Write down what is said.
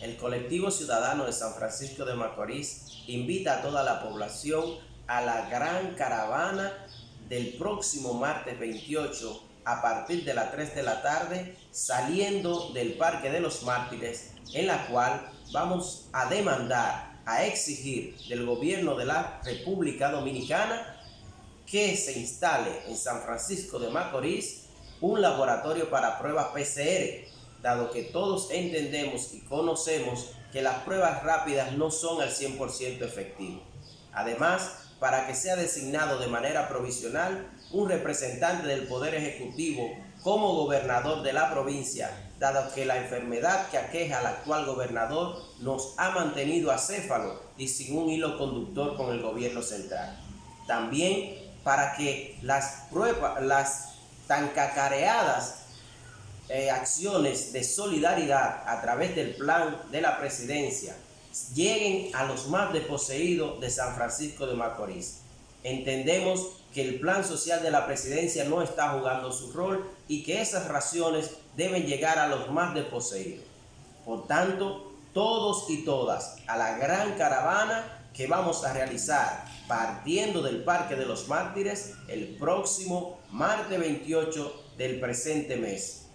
el colectivo ciudadano de San Francisco de Macorís invita a toda la población a la gran caravana del próximo martes 28 a partir de las 3 de la tarde saliendo del Parque de los Mártires en la cual vamos a demandar, a exigir del gobierno de la República Dominicana que se instale en San Francisco de Macorís un laboratorio para pruebas PCR, dado que todos entendemos y conocemos que las pruebas rápidas no son al 100% efectivas. Además, para que sea designado de manera provisional un representante del Poder Ejecutivo como gobernador de la provincia, dado que la enfermedad que aqueja al actual gobernador nos ha mantenido acéfalo y sin un hilo conductor con el gobierno central. También para que las pruebas, las tan cacareadas eh, acciones de solidaridad a través del plan de la presidencia lleguen a los más desposeídos de San Francisco de Macorís. Entendemos que el plan social de la presidencia no está jugando su rol y que esas raciones deben llegar a los más desposeídos. Por tanto, todos y todas a la gran caravana que vamos a realizar partiendo del Parque de los Mártires el próximo martes 28 del presente mes.